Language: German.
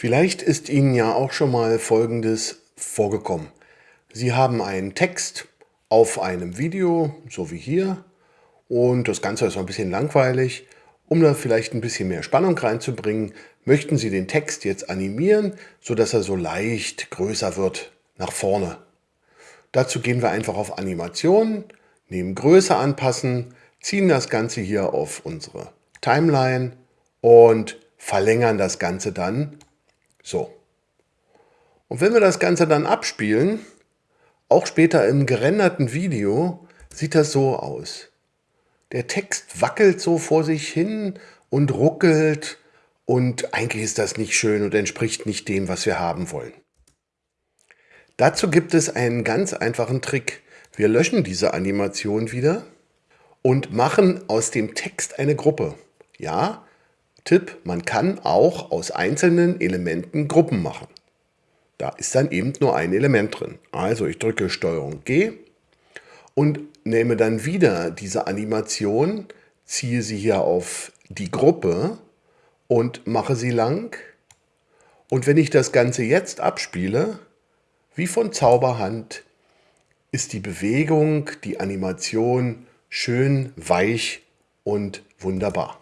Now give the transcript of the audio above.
Vielleicht ist Ihnen ja auch schon mal Folgendes vorgekommen. Sie haben einen Text auf einem Video, so wie hier, und das Ganze ist ein bisschen langweilig. Um da vielleicht ein bisschen mehr Spannung reinzubringen, möchten Sie den Text jetzt animieren, sodass er so leicht größer wird nach vorne. Dazu gehen wir einfach auf Animation, nehmen Größe anpassen, ziehen das Ganze hier auf unsere Timeline und verlängern das Ganze dann so. Und wenn wir das Ganze dann abspielen, auch später im gerenderten Video, sieht das so aus. Der Text wackelt so vor sich hin und ruckelt und eigentlich ist das nicht schön und entspricht nicht dem, was wir haben wollen. Dazu gibt es einen ganz einfachen Trick. Wir löschen diese Animation wieder und machen aus dem Text eine Gruppe. Ja, Tipp, man kann auch aus einzelnen Elementen Gruppen machen. Da ist dann eben nur ein Element drin. Also ich drücke STRG G und nehme dann wieder diese Animation, ziehe sie hier auf die Gruppe und mache sie lang. Und wenn ich das Ganze jetzt abspiele, wie von Zauberhand, ist die Bewegung, die Animation schön weich und wunderbar.